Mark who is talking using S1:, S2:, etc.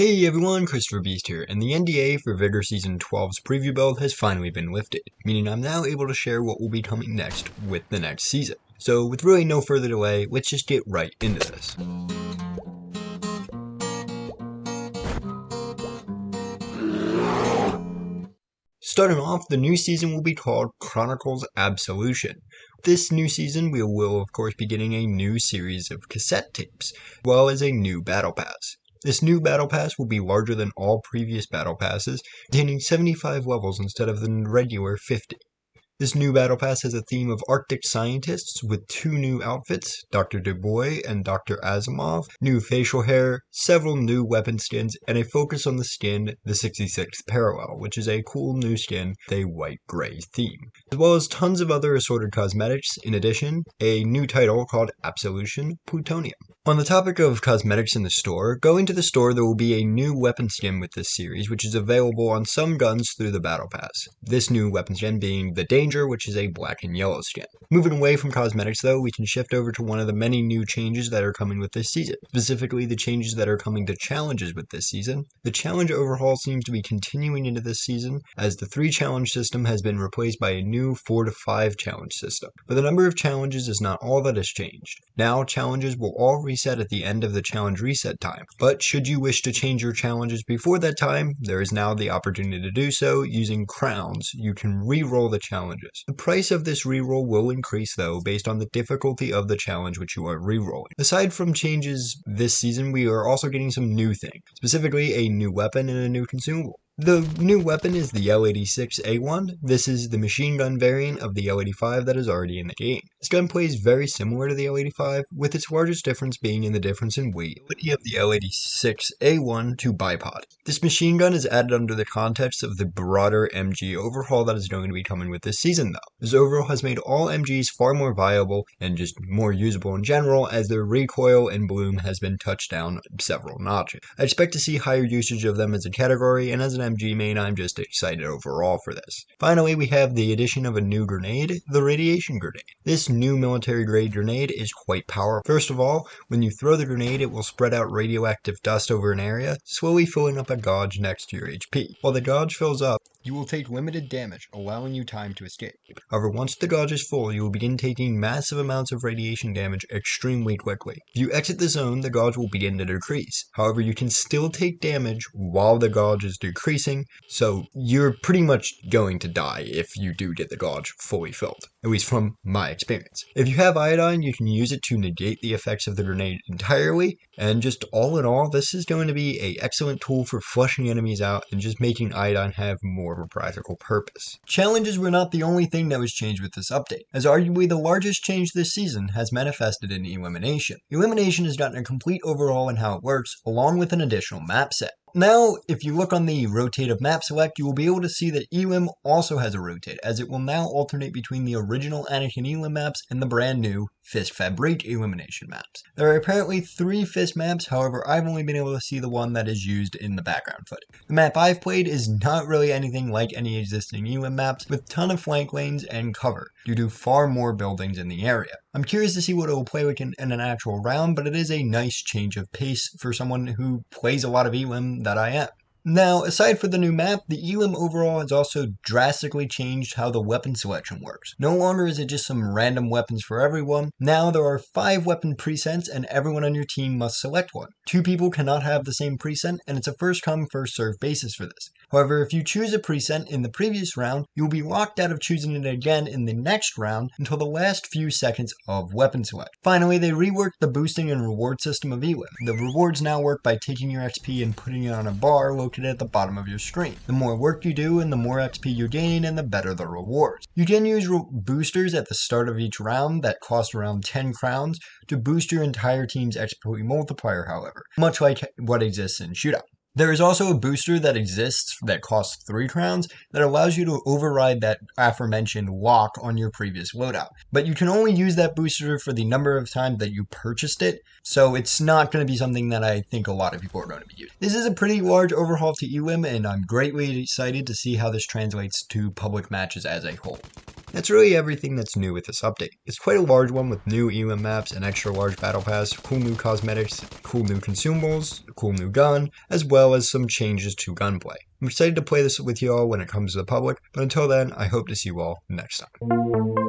S1: Hey everyone, Christopher Beast here, and the NDA for Vigor Season 12's preview build has finally been lifted, meaning I'm now able to share what will be coming next with the next season. So with really no further delay, let's just get right into this. Starting off, the new season will be called Chronicles Absolution. This new season, we will of course be getting a new series of cassette tapes, as well as a new battle pass. This new battle pass will be larger than all previous battle passes, containing 75 levels instead of the regular 50. This new battle pass has a theme of Arctic scientists with two new outfits, Dr. Dubois and Dr. Asimov, new facial hair, several new weapon skins, and a focus on the skin, the 66th Parallel, which is a cool new skin with a white-gray theme, as well as tons of other assorted cosmetics, in addition, a new title called Absolution Plutonium. On the topic of cosmetics in the store, going to the store there will be a new weapon skin with this series, which is available on some guns through the Battle Pass. This new weapon skin being the Danger which is a black and yellow skin. Moving away from cosmetics though, we can shift over to one of the many new changes that are coming with this season, specifically the changes that are coming to challenges with this season. The challenge overhaul seems to be continuing into this season, as the 3 challenge system has been replaced by a new 4 to 5 challenge system. But the number of challenges is not all that has changed. Now, challenges will all reset at the end of the challenge reset time, but should you wish to change your challenges before that time, there is now the opportunity to do so using crowns. You can re-roll the challenges. The price of this reroll will increase though based on the difficulty of the challenge which you are rerolling. Aside from changes this season, we are also getting some new things, specifically a new weapon and a new consumable. The new weapon is the L86A1. This is the machine gun variant of the L85 that is already in the game. This gun plays very similar to the L85, with its largest difference being in the difference in weight of the L86A1 to bipod. This machine gun is added under the context of the broader MG overhaul that is going to be coming with this season though. This overhaul has made all MGs far more viable and just more usable in general as their recoil and bloom has been touched down several notches. I expect to see higher usage of them as a category and as an MG main, I'm just excited overall for this. Finally, we have the addition of a new grenade, the Radiation Grenade. This new military grade grenade is quite powerful. First of all, when you throw the grenade, it will spread out radioactive dust over an area, slowly filling up a gauge next to your HP. While the gauge fills up, you will take limited damage, allowing you time to escape. However, once the gauge is full, you will begin taking massive amounts of radiation damage extremely quickly. If you exit the zone, the gauge will begin to decrease. However, you can still take damage while the gauge is decreasing, so you're pretty much going to die if you do get the gauge fully filled, at least from my experience. If you have iodine, you can use it to negate the effects of the grenade entirely, and just all in all, this is going to be an excellent tool for flushing enemies out and just making iodine have more more of a practical purpose. Challenges were not the only thing that was changed with this update, as arguably the largest change this season has manifested in Elimination. Elimination has gotten a complete overhaul in how it works, along with an additional map set. Now, if you look on the rotate of map select, you will be able to see that Elim also has a rotate, as it will now alternate between the original Anakin Elim maps and the brand new Fist Fabrique elimination maps. There are apparently three Fist maps, however I've only been able to see the one that is used in the background footage. The map I've played is not really anything like any existing Elim maps, with ton of flank lanes and cover, due to far more buildings in the area. I'm curious to see what it will play like in, in, an actual round, but it is a nice change of pace for someone who plays a lot of Elim that I am. Now, aside for the new map, the Elim overall has also drastically changed how the weapon selection works. No longer is it just some random weapons for everyone. Now there are five weapon presets and everyone on your team must select one. Two people cannot have the same preset and it's a first come first serve basis for this. However, if you choose a preset in the previous round, you will be locked out of choosing it again in the next round until the last few seconds of weapon select. Finally, they reworked the boosting and reward system of Elim. The rewards now work by taking your XP and putting it on a bar located at the bottom of your screen. The more work you do and the more XP you gain and the better the rewards. You can use boosters at the start of each round that cost around 10 crowns to boost your entire team's XP multiplier however, much like what exists in Shootout. There is also a booster that exists that costs 3 crowns that allows you to override that aforementioned lock on your previous loadout. But you can only use that booster for the number of times that you purchased it, so it's not going to be something that I think a lot of people are going to be using. This is a pretty large overhaul to Elim, and I'm greatly excited to see how this translates to public matches as a whole. That's really everything that's new with this update. It's quite a large one with new elim maps, an extra large battle pass, cool new cosmetics, cool new consumables, a cool new gun, as well as some changes to gunplay. I'm excited to play this with y'all when it comes to the public, but until then, I hope to see you all next time.